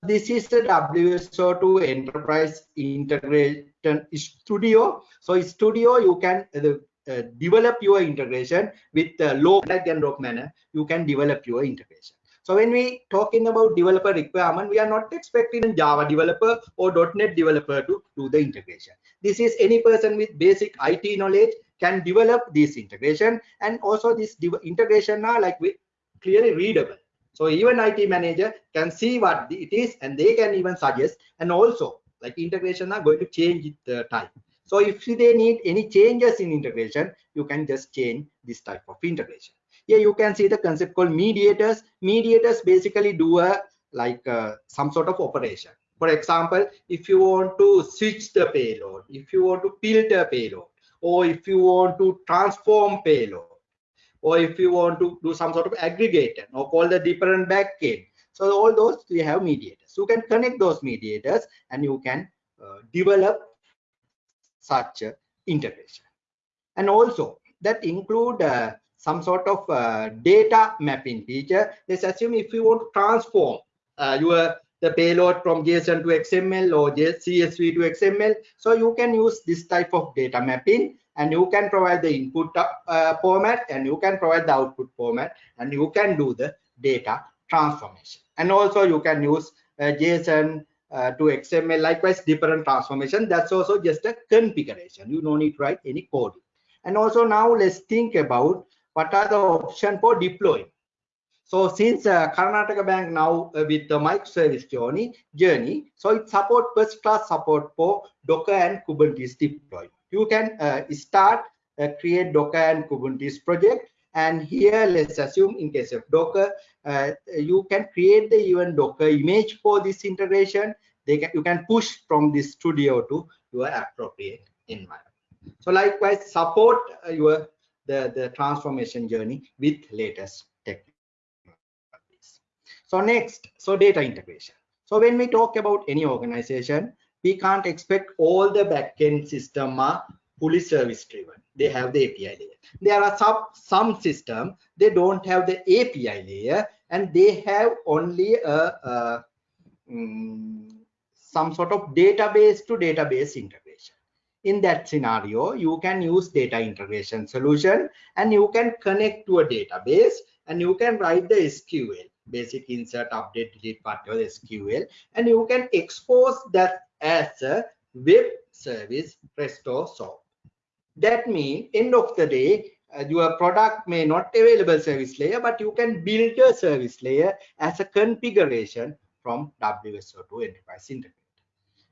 this is the WSO2 Enterprise Integration Studio. So Studio, you can uh, uh, develop your integration with uh, low drag and drop manner. You can develop your integration. So when we talking about developer requirement, we are not expecting a Java developer or .NET developer to do the integration. This is any person with basic IT knowledge can develop this integration and also this integration are like clearly readable so even IT manager can see what it is and they can even suggest and also like integration are going to change the type. So if they need any changes in integration, you can just change this type of integration. Here you can see the concept called mediators. Mediators basically do a like uh, some sort of operation. For example, if you want to switch the payload, if you want to filter payload, or if you want to transform payload, or if you want to do some sort of aggregator or call the different backend. So all those we have mediators. You can connect those mediators and you can uh, develop such uh, integration and also that include uh, some sort of uh, data mapping feature. Let's assume if you want to transform uh, your the payload from json to xml or csv to xml so you can use this type of data mapping and you can provide the input uh, format and you can provide the output format and you can do the data transformation. And also you can use uh, json uh, to xml likewise different transformation. That's also just a configuration. You don't need to write any code. And also now let's think about what are the options for deploying. So since uh, Karnataka Bank now uh, with the microservice journey, journey, so it support first class support for Docker and Kubernetes deployment. You can uh, start uh, create Docker and Kubernetes project. And here, let's assume in case of Docker, uh, you can create the even Docker image for this integration. They can, you can push from this studio to your appropriate environment. So likewise, support your the, the transformation journey with latest technologies. So next, so data integration. So when we talk about any organization, we can't expect all the backend system are fully service driven. They have the API layer. There are some, some system, they don't have the API layer and they have only a, a um, some sort of database to database integration in that scenario you can use data integration solution and you can connect to a database and you can write the sql basic insert update delete part whatever sql and you can expose that as a web service restore that means end of the day uh, your product may not available service layer but you can build a service layer as a configuration from WSO2 enterprise integrator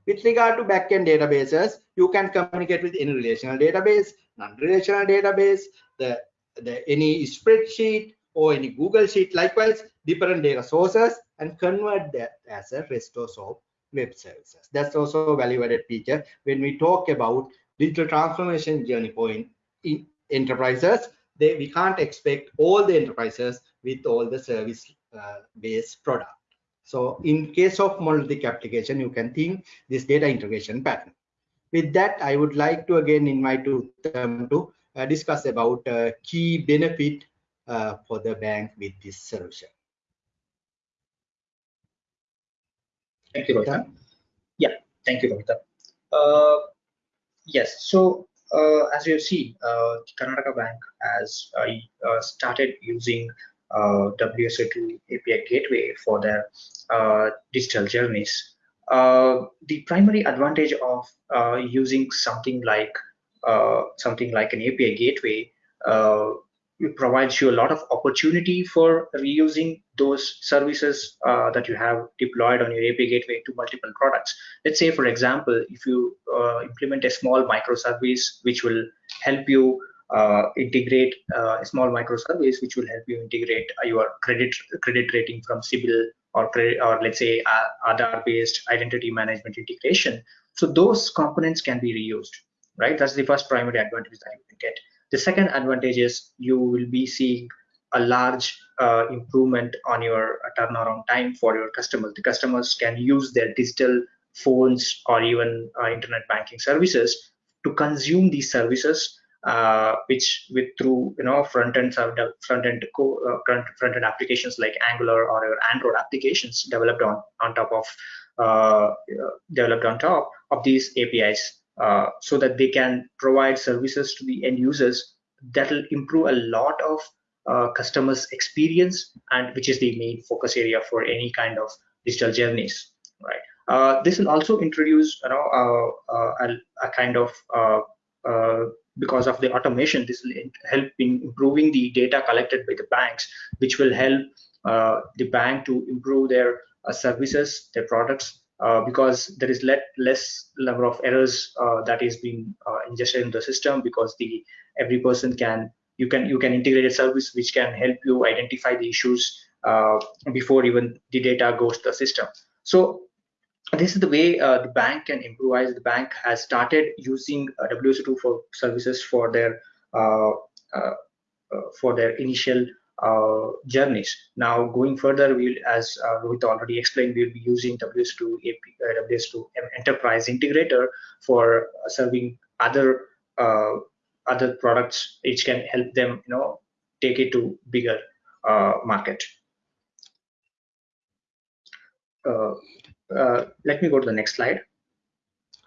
with regard to backend databases, you can communicate with any relational database, non-relational database, the, the any spreadsheet or any Google sheet, likewise different data sources and convert that as a restore web services. That's also a value-added feature when we talk about digital transformation journey point in enterprises. They, we can't expect all the enterprises with all the service-based uh, product. So in case of monolithic application, you can think this data integration pattern. With that, I would like to again invite them to uh, discuss about uh, key benefit uh, for the bank with this solution. Thank you, Rohitha. Yeah, thank you, Rohitha. Uh, yes, so uh, as you see, uh, Karnataka Bank has started using uh, WSO2 API gateway for their uh, digital journeys. Uh, the primary advantage of uh, using something like uh, something like an API gateway uh, it provides you a lot of opportunity for reusing those services uh, that you have deployed on your API gateway to multiple products. Let's say, for example, if you uh, implement a small microservice which will help you uh, integrate uh, a small microservice which will help you integrate uh, your credit credit rating from CIBIL or credit, or let's say uh, Aadhaar based identity management integration. So those components can be reused, right? That's the first primary advantage that you can get. The second advantage is you will be seeing a large uh, improvement on your turnaround time for your customers. The customers can use their digital phones or even uh, internet banking services to consume these services uh, which with through you know front end front end uh, front end applications like Angular or your Android applications developed on on top of uh, developed on top of these APIs, uh, so that they can provide services to the end users that will improve a lot of uh, customers experience and which is the main focus area for any kind of digital journeys right? Uh, this will also introduce you know a, a, kind of because of the automation this will help in improving the data collected by the banks which will help uh, the bank to improve their uh, services their products uh, because there is let, less number of errors uh, that is being uh, ingested in the system because the every person can you can you can integrate a service which can help you identify the issues uh, before even the data goes to the system so this is the way uh, the bank can improvise. The bank has started using uh, WSO2 for services for their for their initial uh, journeys. Now, going further, we'll, as uh, Rohit already explained, we'll be using WS2 AP, WSO2 Enterprise Integrator for serving other other products, which can help them, you know, take it to bigger market. Uh, let me go to the next slide.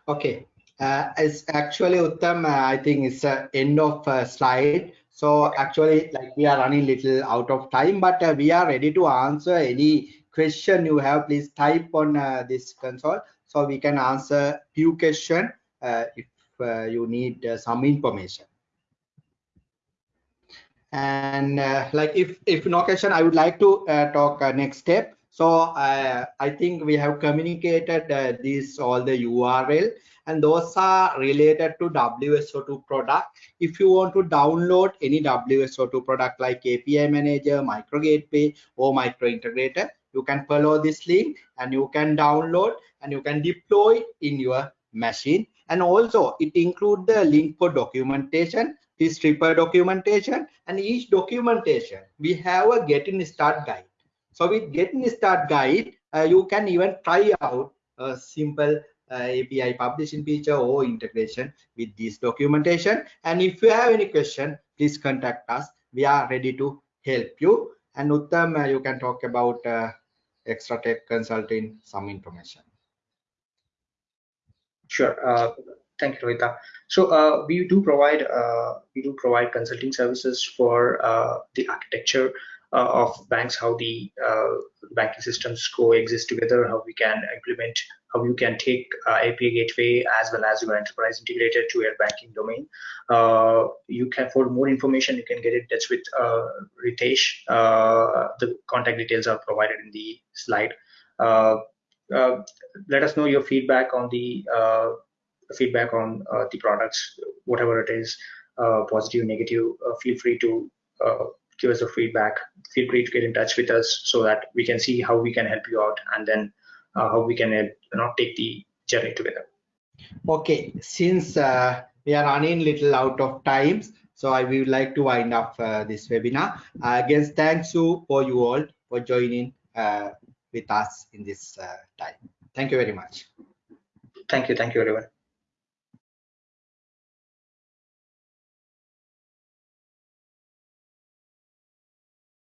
Okay, uh, actually Uttam, uh, I think it's the end of uh, slide. So actually, like we are running little out of time, but uh, we are ready to answer any question you have. Please type on uh, this console so we can answer few question if you need some information. and uh, like if if no question i would like to uh, talk uh, next step so uh, i think we have communicated uh, these all the url and those are related to wso2 product. If you want to download any wso2 product like api manager micro gateway or micro integrator you can follow this link and you can download and you can deploy in your machine. And also it include the link for documentation this triple documentation and each documentation we have a getting start guide so with getting start guide uh, you can even try out a simple uh, api publishing feature or integration with this documentation. And if you have any question please contact us. We are ready to help you. And uttam uh, you can talk about uh, Exatech consulting some information. Sure. Uh, thank you Rohitha. So uh, we do provide we do provide consulting services for the architecture of banks, how the uh, banking systems coexist together, how we can implement, how you can take uh, API gateway as well as your enterprise integrated to your banking domain. you can, for more information, you can get in touch with Ritesh. the contact details are provided in the slide. let us know your feedback on the feedback on uh, the products, whatever it is, uh, positive, negative, uh, feel free to give us a feedback. Feel free to get in touch with us so that we can see how we can help you out and then how we can you know, take the journey together. Okay, since we are running little out of times, so I would like to wind up uh, this webinar. Uh, again, thanks you for you all for joining uh, with us in this time. Thank you very much. Thank you. Thank you, everyone.